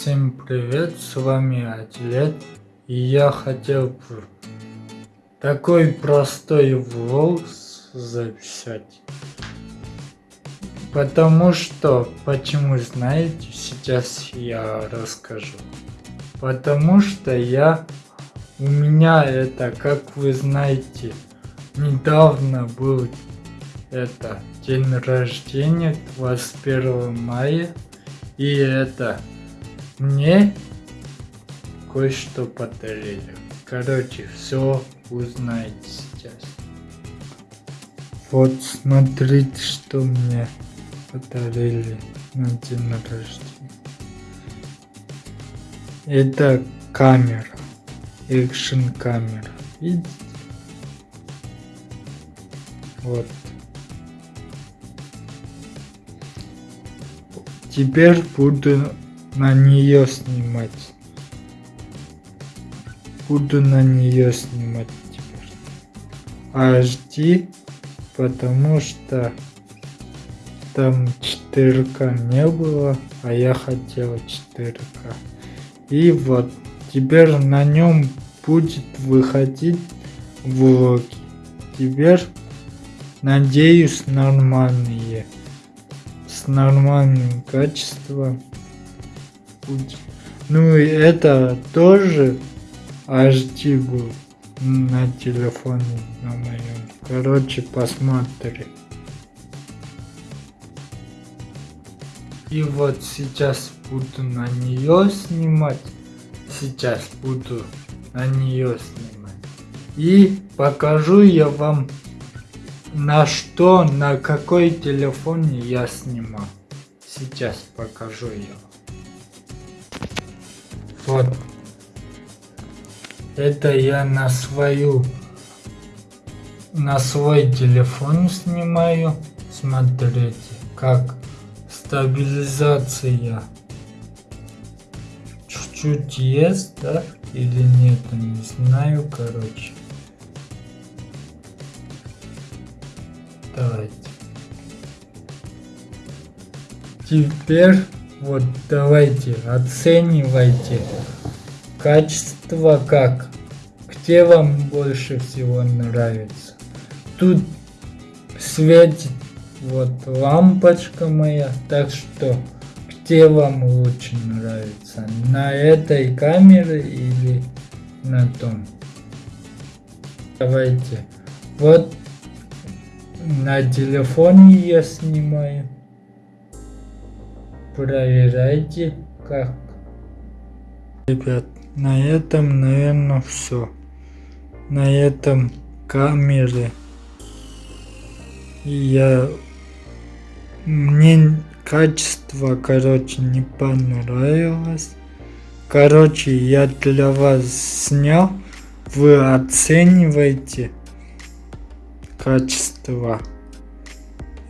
Всем привет, с вами Атлет, и я хотел бы такой простой влог записать. Потому что, почему знаете, сейчас я расскажу. Потому что я, у меня это, как вы знаете, недавно был это день рождения 21 мая. И это мне кое-что подарили. Короче, все узнаете сейчас. Вот смотрите, что мне подарили на день рождения. Это камера, экшен камера. Видите? Вот. Теперь буду на нее снимать. Буду на нее снимать теперь. HD, потому что там 4К не было, а я хотел 4К. И вот теперь на нем будет выходить влоги. Теперь надеюсь нормальные с нормальным качеством будет. Ну и это тоже был на телефоне на моем. Короче, посмотри. И вот сейчас буду на нее снимать. Сейчас буду на нее снимать. И покажу я вам на что, на какой телефоне я снимал. Сейчас покажу я. Вот. Это я на свою, на свой телефон снимаю. Смотрите, как стабилизация чуть-чуть есть, да? Или нет, не знаю, короче. Давайте. Теперь вот давайте оценивайте качество как. Где вам больше всего нравится. Тут светит вот лампочка моя, так что где вам лучше нравится? На этой камере или на том? Давайте. Вот на телефоне я снимаю. Проверяйте как. Ребят, на этом, наверное, все. На этом камере я мне качество, короче, не понравилось. Короче, я для вас снял. Вы оцениваете качество.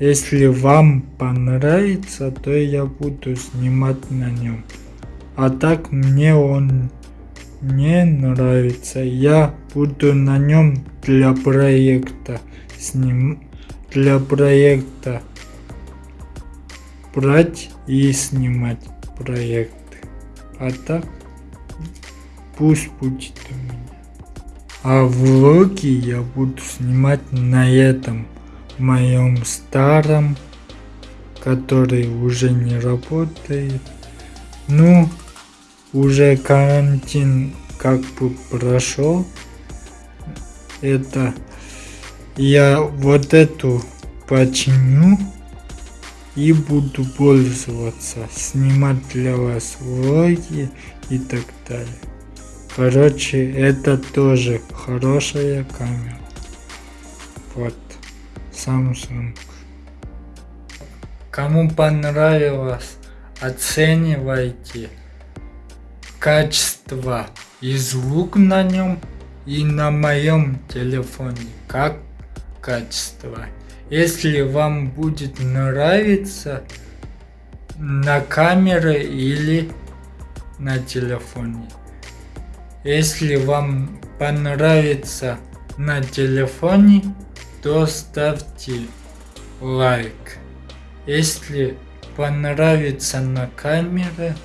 Если вам понравится, то я буду снимать на нем. А так мне он не нравится. Я буду на нем для проекта сним для проекта брать и снимать проекты. А так пусть будет у меня. А влоги я буду снимать на этом моем старом, который уже не работает. Ну, уже карантин как бы прошел. Это я вот эту починю и буду пользоваться, снимать для вас влоги и так далее. Короче, это тоже хорошая камера. Вот, Samsung. Кому понравилось, оценивайте качество и звук на нем и на моем телефоне. Как качество. Если вам будет нравиться на камере или на телефоне. Если вам понравится на телефоне, то ставьте лайк. Если понравится на камере,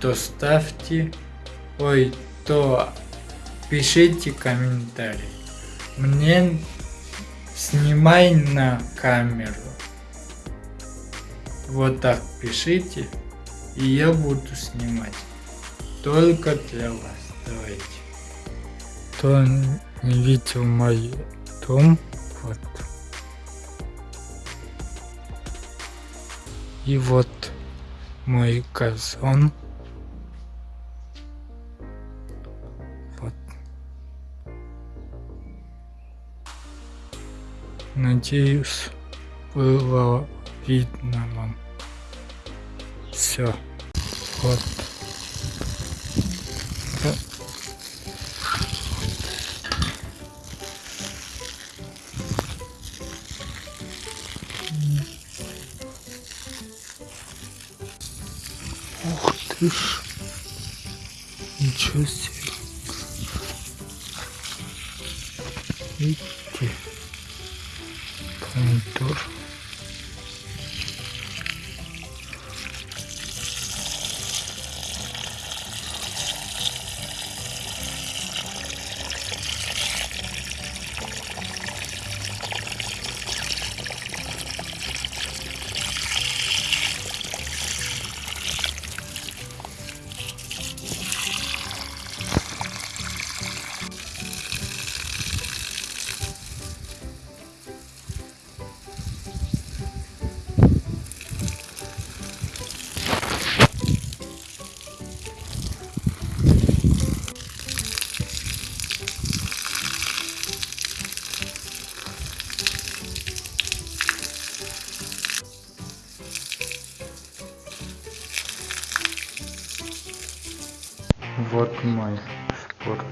то ставьте, ой, то пишите комментарий. Мне снимай на камеру. Вот так пишите, и я буду снимать. Только для вас. Давайте. Кто не видел мой дом, И вот мой газон. Вот. Надеюсь, было видно вам. Все. Вот. Ух ж. Ничего себе. Видите? Помидор.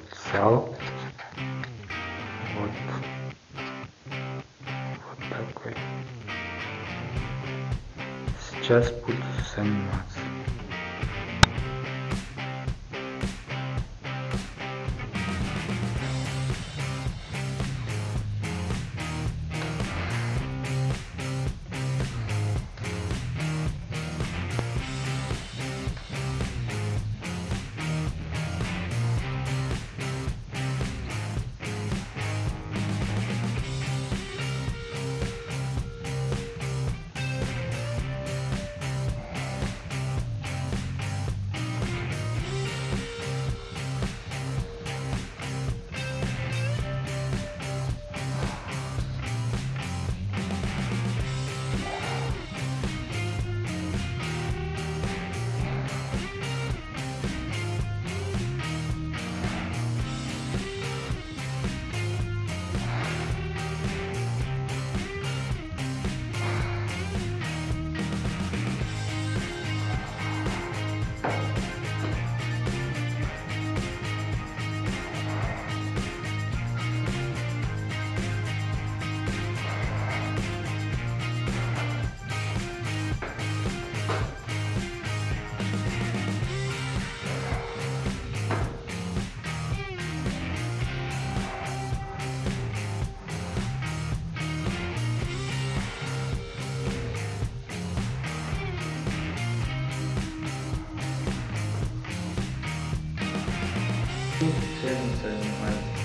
Спортзал. Вот. Вот такой. Сейчас буду заниматься. so you